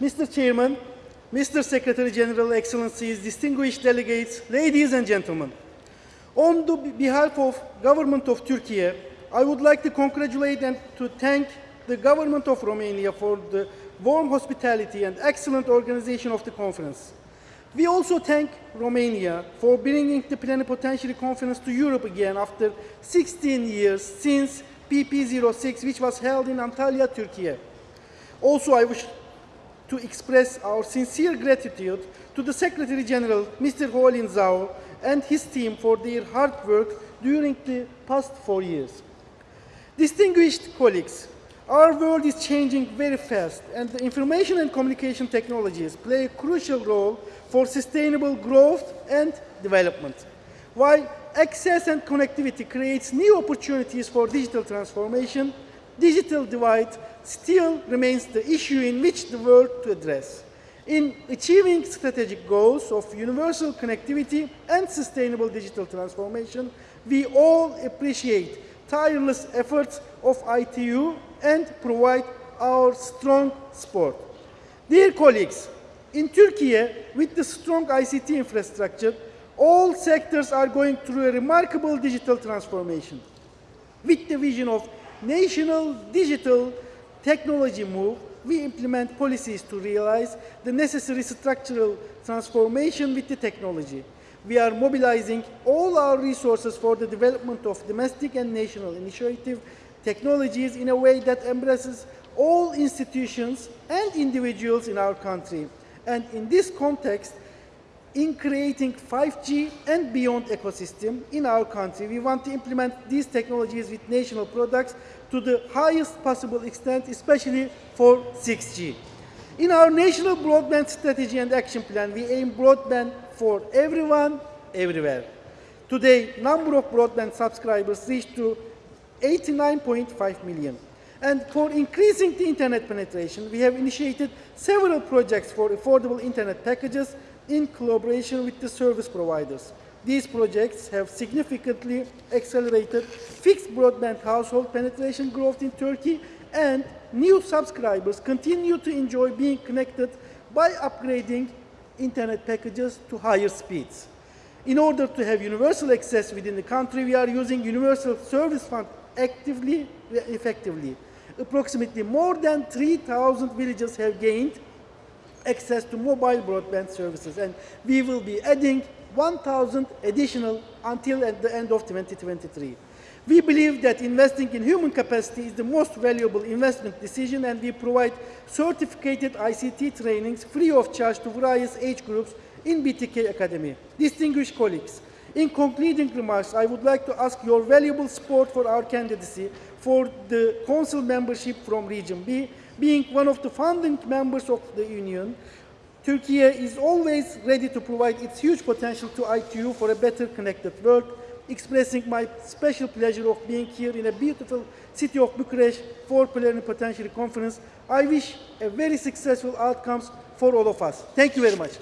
Mr. Chairman, Mr. Secretary General, Excellencies, distinguished delegates, ladies and gentlemen. On the behalf of government of Turkey, I would like to congratulate and to thank the government of Romania for the warm hospitality and excellent organization of the conference. We also thank Romania for bringing the plenipotentiary conference to Europe again after 16 years since PP06, which was held in Antalya, Turkey. Also, I wish to express our sincere gratitude to the Secretary General, Mr. Houlin Zhao, and his team for their hard work during the past four years. Distinguished colleagues, our world is changing very fast, and the information and communication technologies play a crucial role for sustainable growth and development. While access and connectivity creates new opportunities for digital transformation, digital divide still remains the issue in which the world to address. In achieving strategic goals of universal connectivity and sustainable digital transformation, we all appreciate tireless efforts of ITU and provide our strong support. Dear colleagues, in Turkey, with the strong ICT infrastructure, all sectors are going through a remarkable digital transformation. With the vision of national digital technology move, we implement policies to realize the necessary structural transformation with the technology. We are mobilizing all our resources for the development of domestic and national initiative technologies in a way that embraces all institutions and individuals in our country. And in this context, in creating 5G and beyond ecosystem in our country, we want to implement these technologies with national products to the highest possible extent, especially for 6G. In our national broadband strategy and action plan, we aim broadband for everyone, everywhere. Today, number of broadband subscribers reached to 89.5 million. And for increasing the internet penetration, we have initiated several projects for affordable internet packages in collaboration with the service providers. These projects have significantly accelerated fixed broadband household penetration growth in Turkey and new subscribers continue to enjoy being connected by upgrading internet packages to higher speeds. In order to have universal access within the country, we are using Universal Service Fund actively, effectively. Approximately more than 3,000 villages have gained access to mobile broadband services, and we will be adding 1,000 additional until at the end of 2023. We believe that investing in human capacity is the most valuable investment decision and we provide certificated ICT trainings free of charge to various age groups in BTK Academy. Distinguished colleagues, in concluding remarks, I would like to ask your valuable support for our candidacy for the Council membership from Region B, being one of the founding members of the Union. Turkey is always ready to provide its huge potential to ITU for a better connected world, expressing my special pleasure of being here in a beautiful city of Bucharest for Plenipotentiary Conference. I wish a very successful outcomes for all of us. Thank you very much.